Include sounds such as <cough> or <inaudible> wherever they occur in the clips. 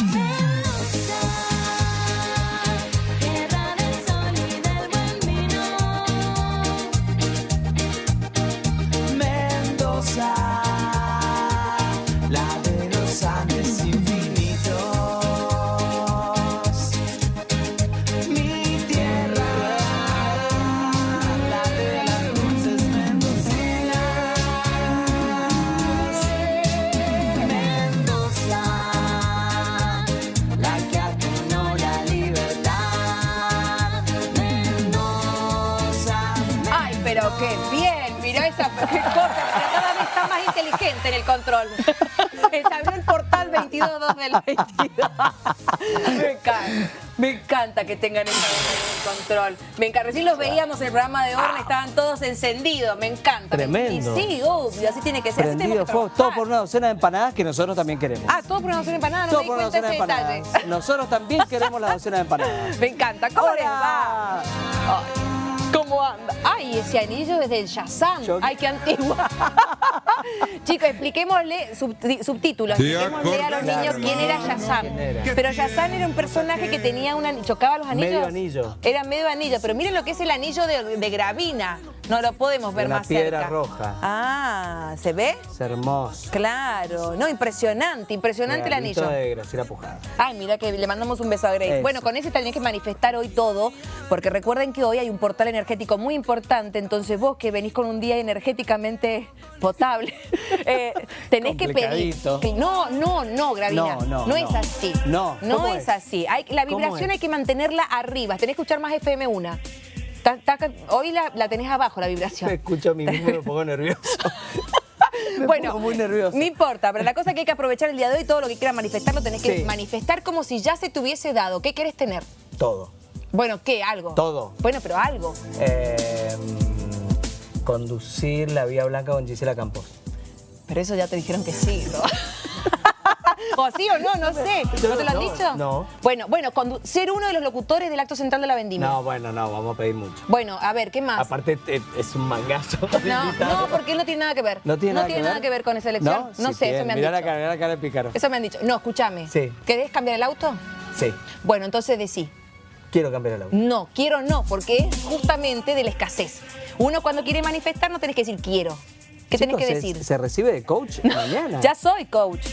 Mendoza, 2 22. <laughs> me encanta, que tengan esa en control. Me encanta, recién los veíamos en el programa de Orla, estaban todos encendidos, me encanta. Tremendo. Y sí, obvio, así tiene que ser. Así fuego, todo por una docena de empanadas que nosotros también queremos. Ah, todo por una docena de empanadas, no todo di por una docena de detalle. Nosotros también queremos la docena de empanadas. <laughs> Me encanta, ¿cómo les va? ¿Cómo anda? Ay, ese anillo desde el Shazam. Yo- Ay, qué antiguo. <laughs> Chicos, expliquémosle, subtítulos, expliquémosle a los niños quién era Shazam. Pero Shazam era un personaje que tenía una... ¿Chocaba los anillos? Medio anillo. Era medio anillo, pero miren lo que es el anillo de, de gravina. No lo podemos ver Una más piedra cerca. roja. Ah, ¿se ve? Es hermoso. Claro. No, impresionante, impresionante el Regalito anillo. de Graciela Pujada. Ay, mira que le mandamos un beso a Grace. Eso. Bueno, con ese tenés que manifestar hoy todo, porque recuerden que hoy hay un portal energético muy importante, entonces vos que venís con un día energéticamente potable, <laughs> eh, tenés que pedir. No, no, no, Gravina. No, no, es no. así. No, No ¿cómo es, es? así. Hay, la ¿Cómo vibración es? hay que mantenerla arriba. Tenés que escuchar más FM1. Ta- ta- hoy la, la tenés abajo, la vibración. Me <laughs> escucho a mí mismo me pongo nervioso. <laughs> Me bueno, pongo muy nervioso. no importa, pero la cosa es que hay que aprovechar el día de hoy, todo lo que quieras manifestar lo tenés que Sí. manifestar como si ya se te hubiese dado. ¿Qué querés tener? Todo. Bueno, ¿qué? Algo. Todo. Bueno, pero algo. Eh, conducir la Vía Blanca con Gisela Campos. Pero eso ya te dijeron que sí, ¿no? <laughs> o sí o no, no sé. ¿No te lo han no, dicho? no. Bueno, bueno, ser uno de los locutores del acto central de la vendimia. No, bueno, no, vamos a pedir mucho. Bueno, a ver, ¿qué más? Aparte es un mangazo. no, no, porque él no tiene nada que ver. ¿No tiene, nada, que nada que ver con esa elección. No, Sí sé, tiene. eso me han Mirá dicho. la cara, la cara de pícaro. Eso me han dicho. No, escúchame. Sí. ¿Querés cambiar el auto? Sí, Bueno, entonces decí. quiero cambiar el auto. No, quiero no, porque es justamente de la escasez. Uno cuando quiere manifestar no tenés que decir quiero. ¿Qué tenés Chicos, que ¿se- decir? ¿Se, recibe de coach mañana? Ya soy coach.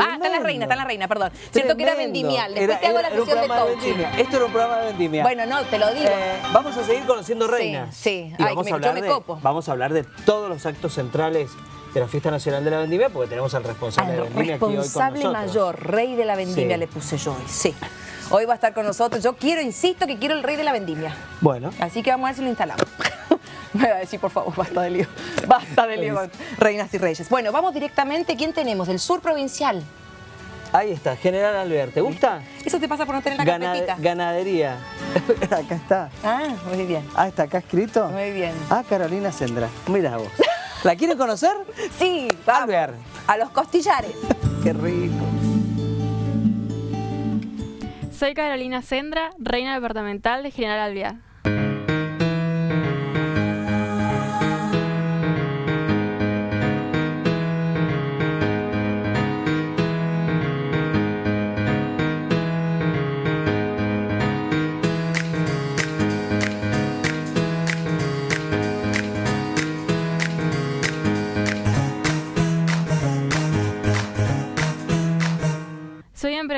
Ah, está la Tremendo. reina, está la reina, perdón. Cierto que era Tremendo. vendimial. Después Era- te hago la sesión de coaching. vendimia. Esto era un programa de vendimia. Bueno, no, te lo digo. Eh, vamos a seguir conociendo reinas. sí. Y Ay, vamos, me- a yo hablar me de, copo. vamos a hablar de todos los actos centrales de la Fiesta Nacional de la Vendimia, porque tenemos al responsable de Al Vendimia aquí hoy con responsable mayor, rey de la vendimia Sí. le puse yo hoy, sí. Hoy va a estar con nosotros. Yo quiero, insisto, que quiero el rey de la vendimia. Bueno, Así que vamos a ver si lo instalamos. <laughs> <laughs> Me va a decir, por favor, basta de lío. Basta de lío <laughs> reinas y reyes. Bueno, vamos directamente. ¿Quién tenemos? El sur provincial. ahí está, General Albert. ¿Te gusta? Eso te pasa por no tener la carpetita. ganadería. <laughs> acá está. Ah, muy bien. Ah, está acá escrito. Muy bien. Ah, Carolina Sendra. Mira vos. ¿La quieren conocer? Sí, vamos. Albert. A los costillares. Qué rico. Soy Carolina Sendra, reina departamental de General Alvear.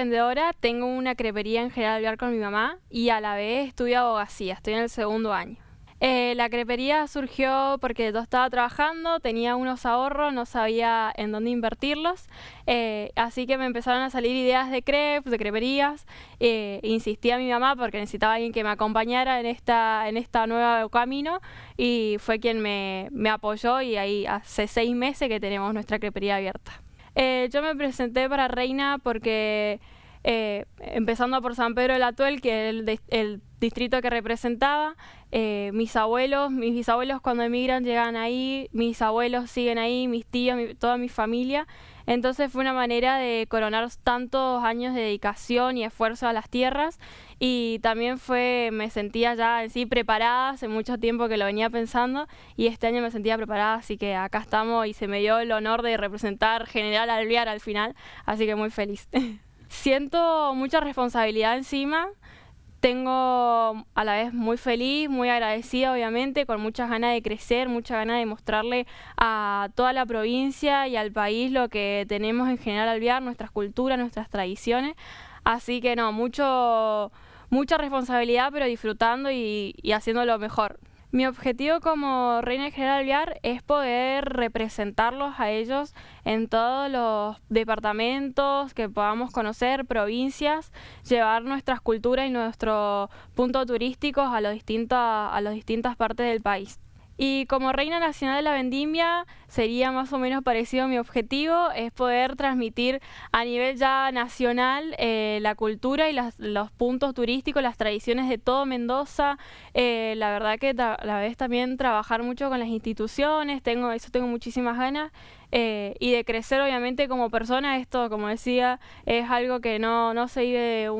Emprendedora, tengo una crepería en General Alvear con mi mamá y a la vez estudio abogacía, estoy en el segundo año. Eh, la crepería surgió porque yo estaba trabajando, tenía unos ahorros, no sabía en dónde invertirlos, eh, así que me empezaron a salir ideas de crepes, de creperías. eh, insistí a mi mamá porque necesitaba alguien que me acompañara en esta, en esta nueva camino y fue quien me, me apoyó y ahí hace seis meses que tenemos nuestra crepería abierta. Eh, yo me presenté para Reina porque, eh, empezando por San Pedro del Atuel, que es el, dis- el distrito que representaba, eh, mis abuelos, mis bisabuelos cuando emigran llegan ahí, mis abuelos siguen ahí, mis tíos, toda mi familia. Entonces fue una manera de coronar tantos años de dedicación y esfuerzo a las tierras y también fue, me sentía ya en sí preparada, hace mucho tiempo que lo venía pensando y este año me sentía preparada, así que acá estamos y se me dio el honor de representar General Alvear al final, así que muy feliz. <laughs> Siento mucha responsabilidad encima. Tengo a la vez muy feliz, muy agradecida obviamente, con muchas ganas de crecer, muchas ganas de mostrarle a toda la provincia y al país lo que tenemos en General Alvear, nuestras culturas, nuestras tradiciones. Así que no, mucho, mucha responsabilidad, pero disfrutando y, y haciendo lo mejor. Mi objetivo como Reina General Alvear es poder representarlos a ellos en todos los departamentos que podamos conocer, provincias, llevar nuestras culturas y nuestros puntos turísticos a, a las distintas partes del país. Y como Reina Nacional de la Vendimia sería más o menos parecido mi objetivo, es poder transmitir a nivel ya nacional eh, la cultura y las- los puntos turísticos, las tradiciones de todo Mendoza. Eh, la verdad que a la vez también trabajar mucho con las instituciones, tengo, eso tengo muchísimas ganas. Eh, y de crecer obviamente como persona, esto como decía, es algo que no, no se vive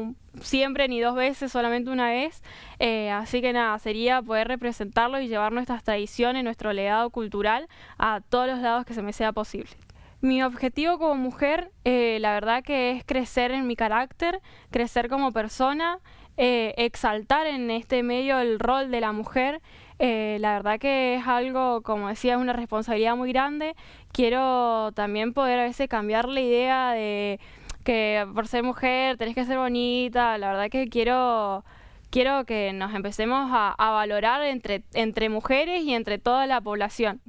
siempre ni dos veces, solamente una vez. Eh, así que nada, sería poder representarlo y llevar nuestras tradiciones, nuestro legado cultural a todos los lados que se me sea posible. Mi objetivo como mujer, eh, la verdad que es crecer en mi carácter, crecer como persona, exaltar en este medio el rol de la mujer. Eh, la verdad que es algo, como decía, es una responsabilidad muy grande. Quiero también poder a veces cambiar la idea de que por ser mujer tenés que ser bonita. La verdad que quiero quiero que nos empecemos a, a valorar entre, entre mujeres y entre toda la población.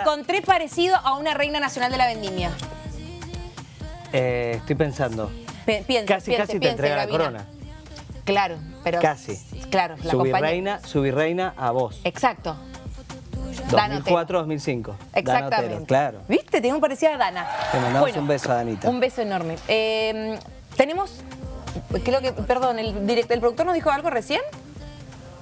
Encontré parecido a una reina nacional de la vendimia. Eh, estoy pensando. Piense, Casi, piense, casi te piense, entrega la corona. Claro, pero... Casi. Claro, la Su compañía. virreina, su virreina a vos. Exacto. Dana Otero. 2004-2005. Exactamente. claro. ¿Viste? Tengo parecida a Dana. Te mandamos un beso a Danita. Un beso enorme. Eh, tenemos, creo que, perdón, el, direct- el productor nos dijo algo recién.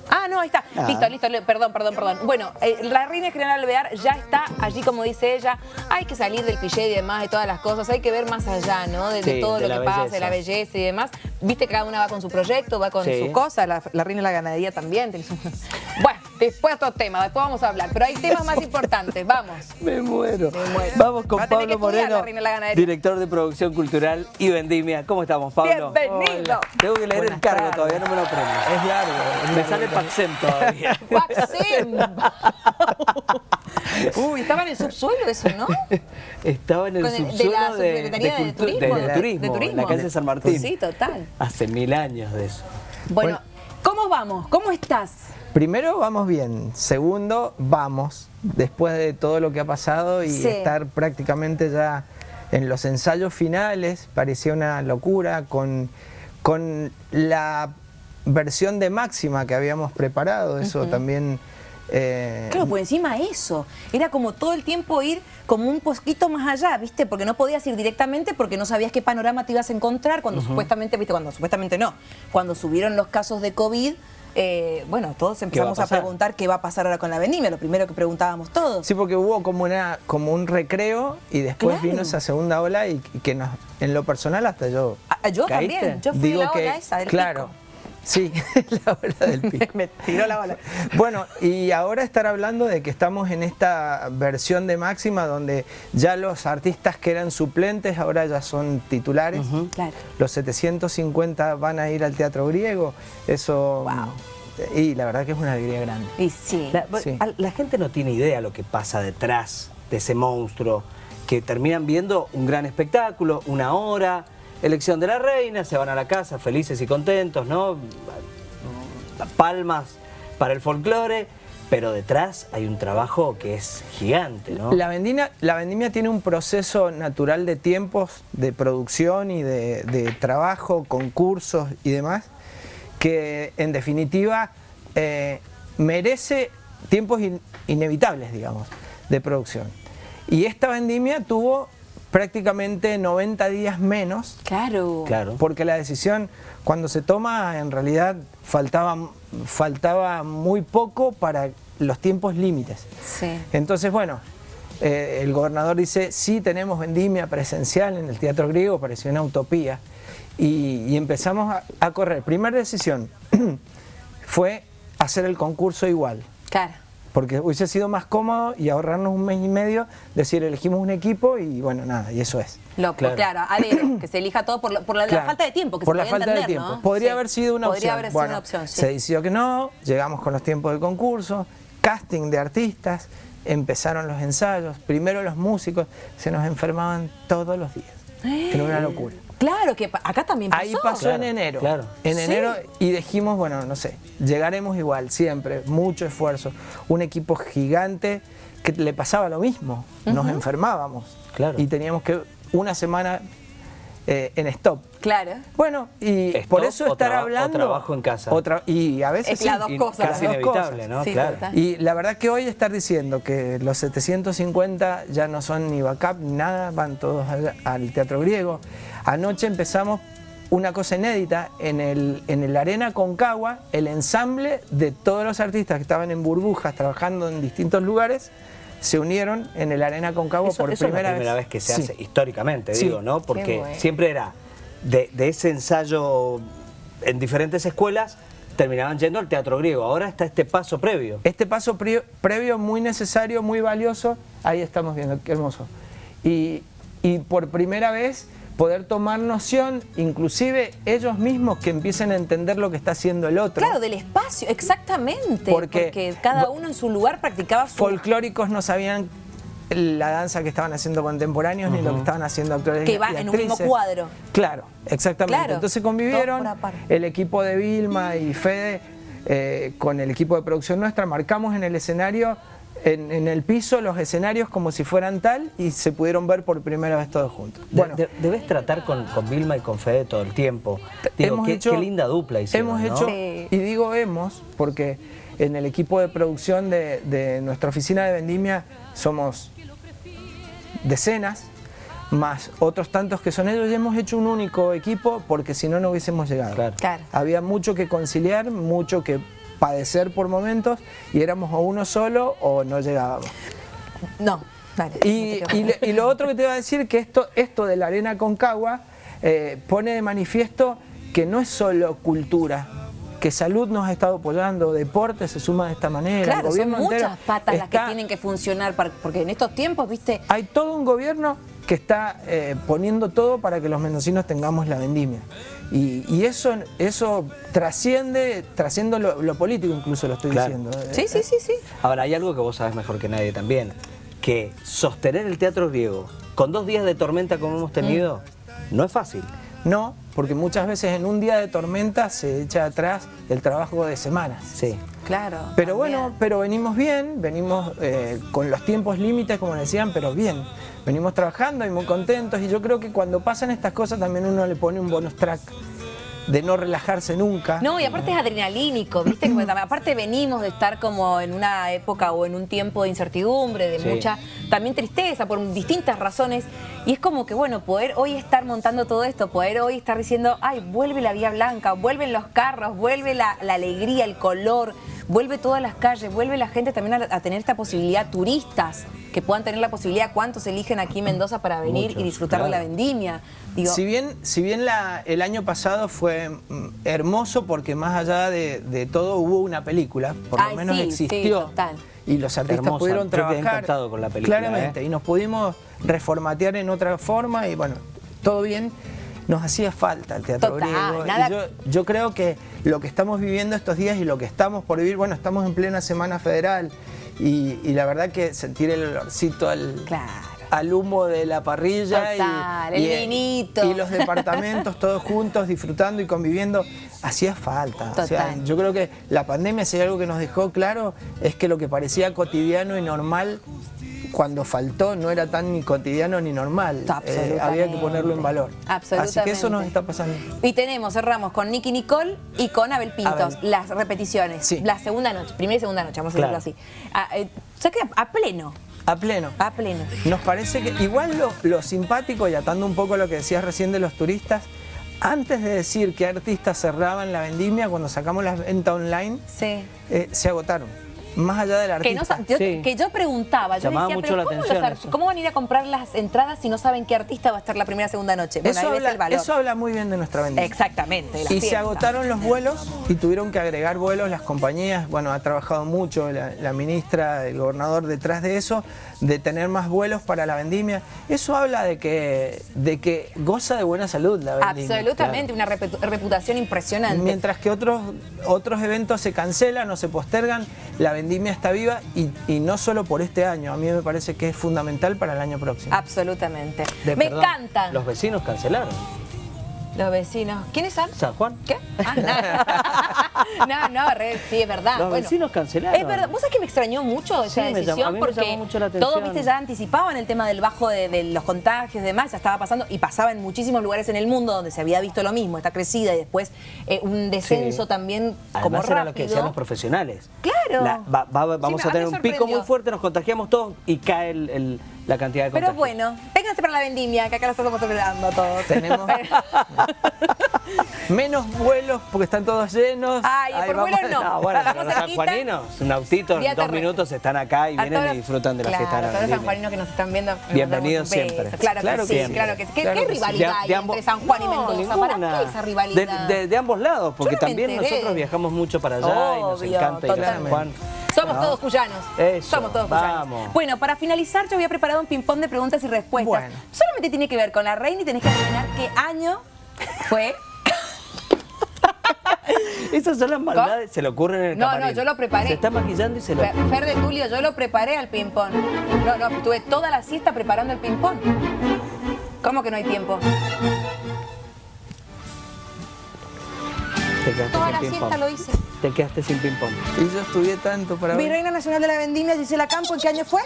Ah, no, ahí está. Ah. Listo, listo. Perdón, perdón, perdón. Bueno, eh, la reina general Alvear ya está allí, como dice ella. Hay que salir del cliché y demás, de todas las cosas. Hay que ver más allá, ¿no? De, todo de lo que pasa, de la belleza y demás. Viste que cada una va con su proyecto, va con Sí. su cosa. La, la reina de la ganadería también. <laughs> <laughs> su- Bueno, después otros temas, después vamos a hablar. Pero hay temas más <laughs> importantes. Vamos. Me muero. Me muero. Vamos con Va Pablo la Moreno, la director de producción cultural y vendimia. ¿Cómo estamos, Pablo? Bienvenido. Hola. Tengo que leer el cargo tardes. todavía, no me lo aprendo. Es largo. es Me largo. sale Paxem todavía. <laughs> <laughs> Waxim. Uy, estaba en el subsuelo eso, ¿no? Estaba en el Con el- de subsuelo la de, Subsecretaría de Turismo, de- de de- turismo, de en turismo. la calle San Martín. Sí, total. Hace mil años de eso. Bueno, ¿cómo vamos? ¿Cómo estás? Primero, vamos bien. Segundo, vamos. Después de todo lo que ha pasado y Sí. estar prácticamente ya en los ensayos finales, parecía una locura con, con la versión de máxima que habíamos preparado. Eso también. eh, Claro, por encima eso. Era como todo el tiempo ir como un poquito más allá, ¿viste? Porque no podías ir directamente porque no sabías qué panorama te ibas a encontrar cuando supuestamente, ¿viste? Cuando supuestamente no. Cuando subieron los casos de COVID, eh, bueno, todos empezamos a, preguntar qué va a pasar ahora con la vendimia, lo primero que preguntábamos todos. Sí, porque hubo como, una, como un recreo y después Claro. vino esa segunda ola y, y que nos, en lo personal hasta yo Ah, yo ¿Caíste? también, yo fui digo la que, ola esa del claro, pico. Sí, <laughs> la ola del pico. Me tiró la ola. Bueno, y ahora estar hablando de que estamos en esta versión de máxima donde ya los artistas que eran suplentes ahora ya son titulares. Claro. Los 750 van a ir al teatro griego. Eso. Wow. Y la verdad que es una alegría grande. Y sí. La, Sí. al- la gente no tiene idea lo que pasa detrás de ese monstruo, que terminan viendo un gran espectáculo, una hora, elección de la reina, se van a la casa felices y contentos, ¿no? Palmas para el folclore, pero detrás hay un trabajo que es gigante, ¿no? La, vendimia, la vendimia tiene un proceso natural de tiempos, de producción y de, trabajo, concursos y demás, que en definitiva eh, merece tiempos in- inevitables, digamos, de producción. Y esta vendimia tuvo prácticamente 90 días menos Claro. Claro. porque la decisión cuando se toma en realidad faltaba, faltaba muy poco para los tiempos límites. Sí. Entonces, bueno, eh, el gobernador dice, sí tenemos vendimia presencial en el Teatro Griego, pareció una utopía. Y, y empezamos a, a correr. Primera decisión <clears throat> fue hacer el concurso igual. Claro. Porque hubiese sido más cómodo y ahorrarnos un mes y medio, decir, elegimos un equipo y bueno, nada, y eso es. Lo, Claro. claro. a que se elija todo por, lo- por la, la falta de tiempo, que Por se la falta de tiempo. ¿no? Podría Sí. haber sido una Podría opción. haber sido Bueno, una opción, sí. Se decidió que no, llegamos con los tiempos del concurso, casting de artistas, empezaron los ensayos, primero los músicos, se nos enfermaban todos los días. Era una locura. Claro, que acá también pasó. Ahí pasó Claro, en enero. claro. En Sí. enero y dijimos, bueno, no sé, llegaremos igual, siempre, mucho esfuerzo. Un equipo gigante que le pasaba lo mismo, nos enfermábamos. Claro. Y teníamos que una semana eh, en stop. Claro. Bueno, y Stop por eso estar o hablando... trabajo en casa. o tra- y a veces Es las sí, dos cosas. las Casi dos inevitable, cosas. ¿no? Sí, claro. Y la verdad que hoy estar diciendo que los 750 ya no son ni backup ni nada, van todos al, al teatro griego. Anoche empezamos una cosa inédita en el, en el Arena Concagua, el ensamble de todos los artistas que estaban en burbujas trabajando en distintos lugares se unieron en el Arena Concagua Eso, por eso es primera, la primera vez, que se Sí. hace históricamente, Sí. digo, ¿no? Porque bueno. siempre era de, de ese ensayo en diferentes escuelas, terminaban yendo al teatro griego. Ahora está este paso previo. Este paso previo muy necesario, muy valioso, ahí estamos viendo, qué hermoso. Y, y por primera vez poder tomar noción, inclusive ellos mismos que empiecen a entender lo que está haciendo el otro. Claro, del espacio, exactamente. Porque- Porque, cada uno en su lugar practicaba su... Folclóricos no sabían la danza que estaban haciendo contemporáneos ni lo que estaban haciendo actores Que y va en un mismo cuadro. Claro, exactamente. Claro, Entonces convivieron el equipo de Vilma y Fede eh, con el equipo de producción nuestra, marcamos en el escenario, en, en el piso, los escenarios como si fueran tal y se pudieron ver por primera vez todos juntos. Bueno, de- debes tratar con, con Vilma y con Fede todo el tiempo. Digo, hemos qué, hecho- qué linda dupla hicieron, Hemos ¿no? hecho, Sí. y digo hemos, porque en el equipo de producción de, de nuestra oficina de vendimia somos decenas, más otros tantos que son ellos, y hemos hecho un único equipo porque si no, no hubiésemos llegado. Claro. Claro. Había mucho que conciliar, mucho que padecer por momentos, y éramos o uno solo o no llegábamos. No, dale. Y, no y lo otro que te iba a decir que esto, esto de la arena Concagua eh, pone de manifiesto que no es solo cultura, que salud nos ha estado apoyando, deporte se suma de esta manera. Claro, son gobierno muchas patas las que tienen que funcionar, para- porque en estos tiempos, viste, Hay todo un gobierno que está eh, poniendo todo para que los mendocinos tengamos la vendimia. Y, y eso, eso trasciende, trasciende lo, lo político incluso lo estoy Claro. diciendo. sí, sí, sí, sí. Ahora, hay algo que vos sabés mejor que nadie también, que sostener el teatro griego con dos días de tormenta como hemos tenido, no es fácil. No, porque muchas veces en un día de tormenta se echa atrás el trabajo de semanas. Sí. Claro. Pero también. bueno, pero venimos bien, venimos eh, con los tiempos límites, como decían, pero bien. Venimos trabajando y muy contentos y yo creo que cuando pasan estas cosas también uno le pone un bonus track de no relajarse nunca. No, y aparte es adrenalínico, ¿viste? Como aparte venimos de estar como en una época o en un tiempo de incertidumbre, de Sí. mucha también tristeza por distintas razones. Y es como que, bueno, poder hoy estar montando todo esto, poder hoy estar diciendo, ay, vuelve la Vía Blanca, vuelven los carros, vuelve la, la alegría, el color, vuelve todas las calles, vuelve la gente también a, a tener esta posibilidad, turistas que puedan tener la posibilidad, cuántos eligen aquí en Mendoza para venir Muchos, y disfrutar de la vendimia. Digo, Si bien, si bien la- el año pasado fue mm, hermoso porque más allá de, de todo hubo una película, por lo menos sí, sí, existió. total. Y los artistas Hermosa. pudieron trabajar. encantado con la película, Claramente, ¿eh? y nos pudimos reformatear en otra forma y bueno, todo bien. Nos hacía falta el teatro Total, griego. y yo, yo creo que lo que estamos viviendo estos días y lo que estamos por vivir, bueno, estamos en plena semana federal y, y la verdad que sentir el olorcito al, Claro. al humo de la parrilla y- el y, vinito. y los departamentos todos juntos disfrutando y conviviendo hacía falta. O sea, yo creo que la pandemia si hay algo que nos dejó claro es que lo que parecía cotidiano y normal cuando faltó no era tan ni cotidiano ni normal. Eh, Absolutamente. había que ponerlo en valor. Así que eso nos Absolutamente. está pasando. Y tenemos, cerramos con Nicky Nicole y con Abel Pintos, Abel. las repeticiones. Sí. La segunda noche, primera y segunda noche, vamos a Claro. decirlo así. A, eh, o sea que a pleno, A pleno. a pleno. Nos parece que igual lo, lo simpático y atando un poco lo que decías recién de los turistas, antes de decir que artistas cerraban la vendimia, cuando sacamos la venta online, Sí. eh, se agotaron. Más allá del Que, no artista. sa- yo, Sí. que yo preguntaba, yo Llamaba decía, mucho pero la ¿cómo, atención cómo van a ir a comprar las entradas si no saben qué artista va a estar la primera segunda noche? Bueno, eso, ahí ves habla, el valor. eso habla muy bien de nuestra vendimia. Exactamente. Y se agotaron los vuelos y tuvieron que agregar vuelos las compañías. Bueno, ha trabajado mucho la, la ministra, el gobernador detrás de eso, de tener más vuelos para la vendimia. Eso habla de que, de que goza de buena salud la vendimia. Absolutamente, una repu- reputación impresionante. Mientras que otros, otros eventos se cancelan o se postergan, la vendimia está viva y, y no solo por este año. A mí me parece que es fundamental para el año próximo. Absolutamente. De- Me perdón, encantan Los vecinos cancelaron. Los vecinos. ¿Quiénes son? San Juan. ¿Qué? Ah, no. <laughs> no, no, re- sí, es verdad. Los Bueno, vecinos cancelaron. Es verdad. ¿Vos sabés que me extrañó mucho esa Sí, me llamó- decisión? a mí me porque llamó mucho la atención. todos, viste, ya anticipaban el tema del bajo de, de los contagios y demás, ya estaba pasando y pasaba en muchísimos lugares en el mundo donde se había visto lo mismo, esta crecida y después eh, un descenso Sí. también como Además era lo que rápido. decían los profesionales. Claro. La- va- va- vamos Sí, a tener un pico muy fuerte, nos contagiamos todos y cae el- el- la cantidad de Pero contagios. bueno, vénganse para la vendimia, que acá lo estamos celebrando todos. Tenemos <laughs> <laughs> menos vuelos porque están todos llenos. Ay, Ahí por vamos. vuelos no. <laughs> No, bueno, pero los sanjuaninos, un autito, en dos minutos están acá y A vienen y los- disfrutan de la claro, fiesta la todos los sanjuaninos que nos están viendo. Bienvenidos siempre. Claro, Claro que que sí, claro que sí. ¿Qué, Claro qué que sí. rivalidad hay de entre San Juan y Mendoza? ¿Para qué esa rivalidad? De, de- de ambos lados, porque también enteré. nosotros viajamos mucho para allá y nos encanta ir a San. Juan. Somos ¿No? todos cuyanos. Eso, Somos todos vamos. cuyanos. Bueno, para finalizar, yo había preparado un ping-pong de preguntas y respuestas. Bueno. Solamente tiene que ver con la reina y tenés que adivinar qué año fue. <laughs> Esas son las maldades, se le ocurren en el No, no, yo lo preparé. Se está maquillando y se lo... Fer Fer de Tulio, yo lo preparé al ping-pong. No, no, estuve toda la siesta preparando el ping-pong. ¿Cómo que no hay tiempo? Te quedaste Toda sin la siesta lo hice. Te quedaste sin ping-pong. Y yo estudié tanto para Mi ver. reina nacional de la vendimia, Gisela Campo, ¿en qué año fue?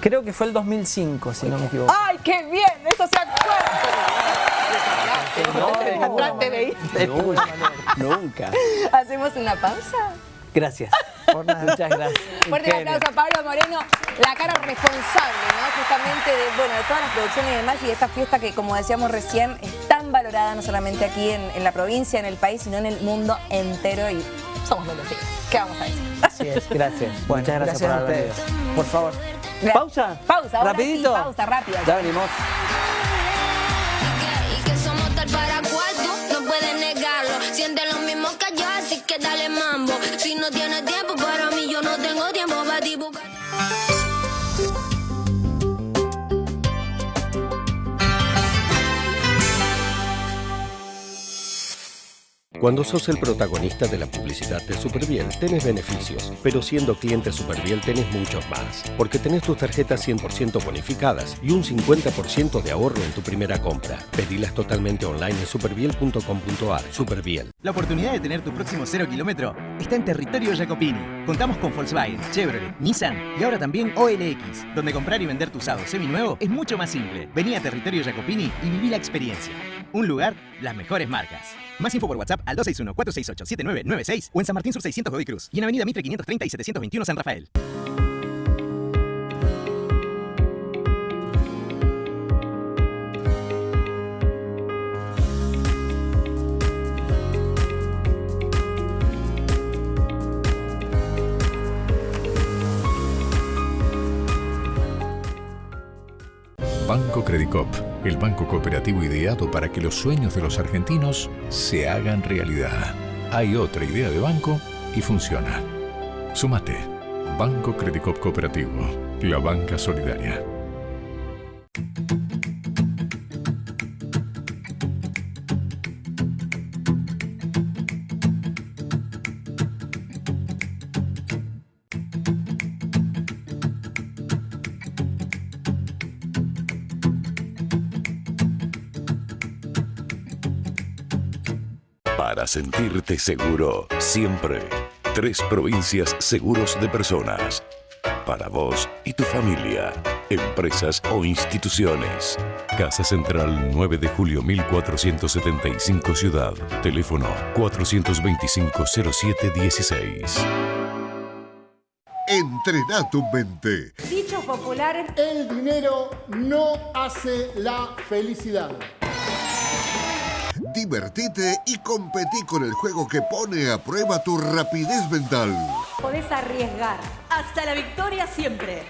Creo que fue el 2005, si no me equivoco. ¡Ay, qué bien! ¡Eso se acuerda! No, nunca. <laughs> ¿Hacemos una pausa? Gracias. Por nada. Muchas gracias. Fuerte el aplauso a Pablo Moreno, la cara responsable, ¿no? Justamente de, bueno, de todas las producciones y demás y de esta fiesta que, como decíamos recién, es tan valorada no solamente aquí en, en la provincia, en el país, sino en el mundo entero y somos mendocinos. ¿Qué vamos a decir? Así es, gracias. Bueno, Muchas gracias, por a haber venido. ustedes. Por favor. ¿Pausa? Pausa, ahora Rapidito. sí, pausa, rápida. Ya venimos. Cuando sos el protagonista de la publicidad de Superbiel, tenés beneficios, pero siendo cliente Superbiel tenés muchos más, porque tenés tus tarjetas 100% bonificadas y un 50% de ahorro en tu primera compra. Pedilas totalmente online en superbiel.com.ar. Superbiel. La oportunidad de tener tu próximo cero kilómetro está en territorio Jacopini. Contamos con Volkswagen, Chevrolet, Nissan y ahora también OLX, donde comprar y vender tu usado seminuevo es mucho más simple. Vení a territorio Jacopini y viví la experiencia. Un lugar, las mejores marcas. Más info por WhatsApp al 261-468-7996 o en San Martín Sur 600 Godoy Cruz y en Avenida Mitre 530 y 721 San Rafael. Banco Credicop, el banco cooperativo ideado para que los sueños de los argentinos se hagan realidad. Hay otra idea de banco y funciona. Sumate. Banco Credicop Cooperativo, la banca solidaria. Para sentirte seguro, siempre. Tres provincias seguros de personas. Para vos y tu familia, empresas o instituciones. Casa Central 9 de julio 1475 Ciudad. Teléfono 425-0716. Entrena tu mente. Dichos populares. El dinero no hace la felicidad. Divertite y competí con el juego que pone a prueba tu rapidez mental. Podés arriesgar. Hasta la victoria siempre.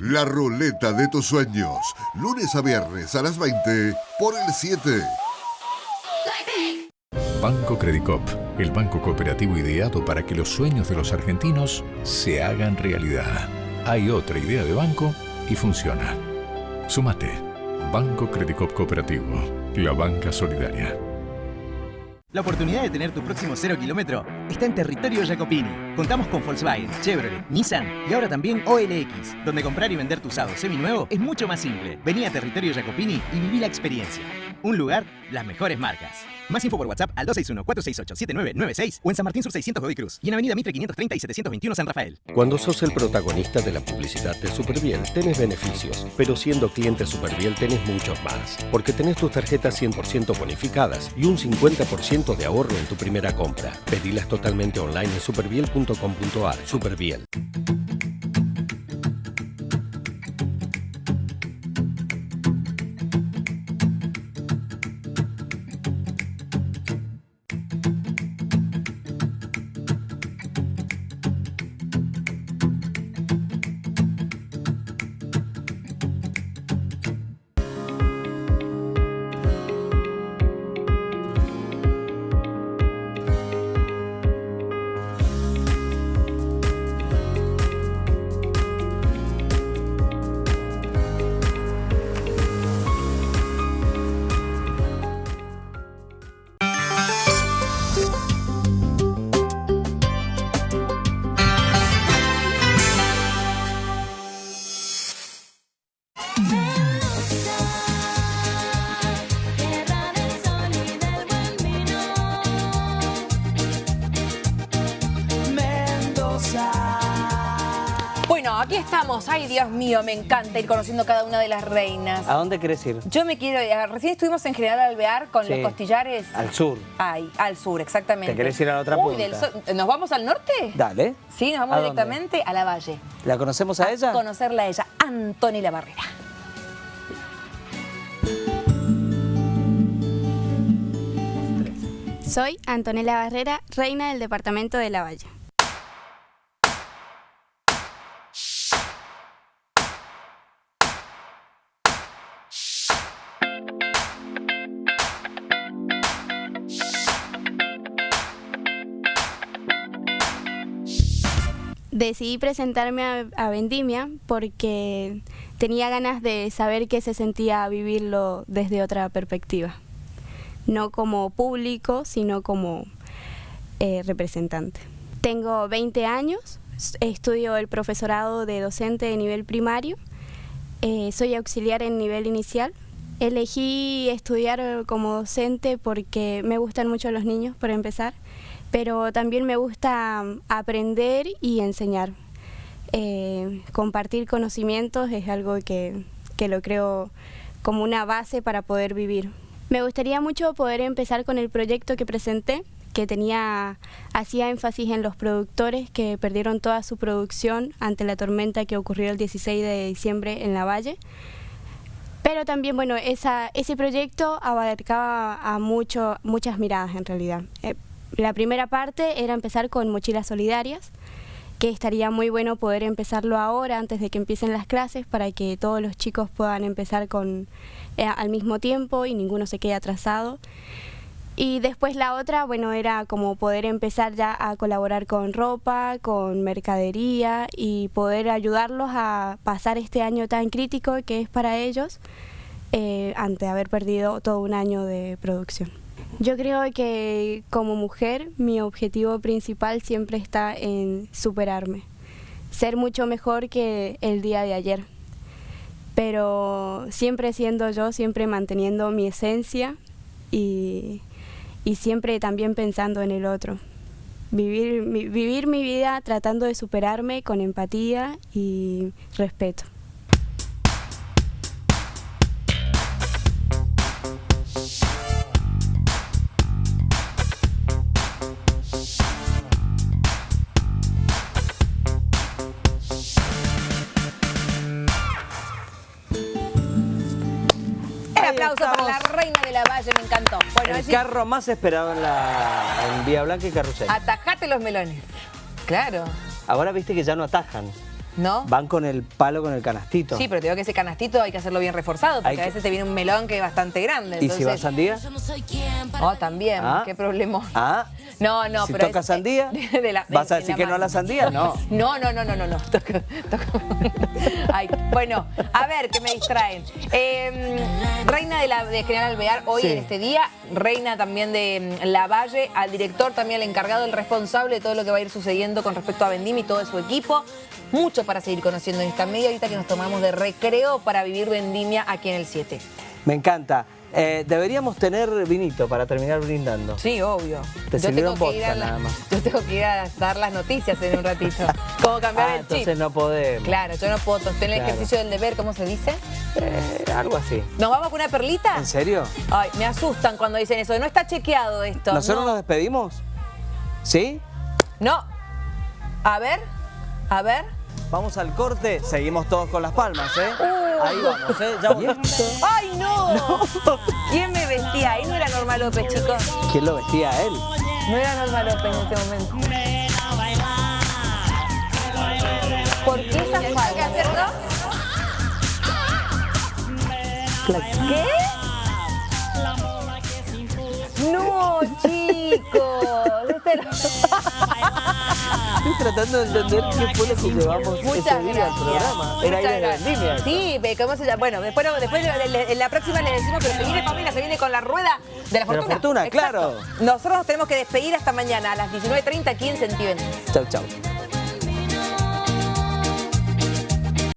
La ruleta de tus sueños. Lunes a viernes a las 20 por el 7. Banco Credicop, el banco cooperativo ideado para que los sueños de los argentinos se hagan realidad. Hay otra idea de banco y funciona. Sumate. Banco Credicop Cooperativo, la banca solidaria. La oportunidad de tener tu próximo cero kilómetro está en territorio Jacopini. Contamos con Volkswagen, Chevrolet, Nissan y ahora también OLX, donde comprar y vender tu usado seminuevo es mucho más simple. Vení a territorio Jacopini y viví la experiencia. Un lugar, las mejores marcas. Más info por WhatsApp al 261-468-7996 o en San Martín Sur 600 Godoy Cruz y en Avenida Mitre 530 y 721 San Rafael. Cuando sos el protagonista de la publicidad de Superbiel, tenés beneficios, pero siendo cliente Superbiel tenés muchos más, porque tenés tus tarjetas 100% bonificadas y un 50% de ahorro en tu primera compra. Pedilas totalmente online en superbiel.com.ar. Superbiel. Estamos. Ay, Dios mío, me encanta ir conociendo cada una de las reinas. ¿A dónde querés ir? Yo me quiero... eh, Recién estuvimos en General Alvear con Sí. los costillares... Al sur. Ay, al sur, exactamente. ¿Te querés ir a la otra Uy, punta? del sur- ¿Nos vamos al norte? Dale. Sí, nos vamos ¿A dónde? directamente a la Valle. ¿La conocemos a ella? Conocerla a ella, Antonella Barrera. Soy Antonella Barrera, reina del departamento de La Valle. Decidí presentarme a, Vendimia porque tenía ganas de saber qué se sentía vivirlo desde otra perspectiva no como público, sino como eh, representante. Tengo 20 años, estudio el profesorado de docente de nivel primario, eh, soy auxiliar en nivel inicial. Elegí estudiar como docente porque me gustan mucho los niños, por empezar, pero también me gusta mm, aprender y enseñar. Eh, compartir conocimientos es algo que, que lo creo como una base para poder vivir. Me gustaría mucho poder empezar con el proyecto que presenté, que tenía hacía énfasis en los productores que perdieron toda su producción ante la tormenta que ocurrió el 16 de diciembre en la Valle. Pero también, bueno, esa, ese proyecto abarcaba a mucho, muchas miradas en realidad. Eh, la primera parte era empezar con mochilas solidarias, que estaría muy bueno poder empezarlo ahora, antes de que empiecen las clases, para que todos los chicos puedan empezar con, eh, al mismo tiempo y ninguno se quede atrasado. Y después la otra, bueno, era como poder empezar ya a colaborar con ropa, con mercadería y poder ayudarlos a pasar este año tan crítico que es para ellos eh, ante haber perdido todo un año de producción. Yo creo que como mujer mi objetivo principal siempre está en superarme, ser mucho mejor que el día de ayer, pero siempre siendo yo, siempre manteniendo mi esencia y, y siempre también pensando en el otro. Vivir vivir mi vida tratando de superarme con empatía y respeto. El carro más esperado en, la, en Vía Blanca y Carrusel. atajate los melones. Claro, Ahora viste que ya no atajan. ¿no? Van con el palo, con el canastito. Sí, pero te digo que ese canastito hay que hacerlo bien reforzado, porque Hay a que- veces te viene un melón que es bastante grande. ¿Y si va entonces- sandía? Oh, también, Ah. qué problema. Ah, No, no, si pero toca es- sandía, <laughs> de la- de- ¿vas a de decir que no a la sandía? <laughs> No. No, no, no, no, no, no. Toca- toca- Ay, bueno, a ver, que me distraen. Eh, reina de, la, de General Alvear, hoy Sí. en este día, reina también de mm, La Valle, al director también, el encargado, el responsable de todo lo que va a ir sucediendo con respecto a Vendim y todo su equipo. Mucho para seguir conociendo en esta media ahorita que nos tomamos de recreo para vivir Vendimia aquí en el 7. Me encanta. Eh, deberíamos tener vinito para terminar brindando. Sí, obvio. Te Yo sirvieron vodka nada más. <laughs> Yo tengo que ir a dar las noticias en un ratito. <laughs> ¿Cómo cambiar Ah, el chip? entonces no podemos. Claro, yo no puedo tener el Claro. ejercicio del deber, ¿cómo se dice? Eh, algo así. ¿Nos vamos con una perlita? ¿En serio? Ay, me asustan cuando dicen eso. No está chequeado esto. ¿Nosotros no. nos despedimos? ¿Sí? No. A ver, a ver. Vamos al corte, seguimos todos con las palmas, ¿eh? Uh. Ahí vamos, ¿eh? Ya volvemos. ¡Ay, no! ¿Quién me vestía ahí? No era Norma López, chicos. ¿Quién lo vestía a él? No era Norma López en este momento. ¿Por qué esa falda? ¿Qué? Estoy tratando de entender qué fue lo que llevamos Muchas ese día al programa. Era ir vendimia. Sí, ¿cómo se llama? Bueno, después, después en la próxima le decimos, pero se viene Pamela, se viene con la rueda de la De la fortuna. fortuna, Exacto. claro. Nosotros nos tenemos que despedir hasta mañana a las 19.30 aquí en Sentiven. Chau, chau.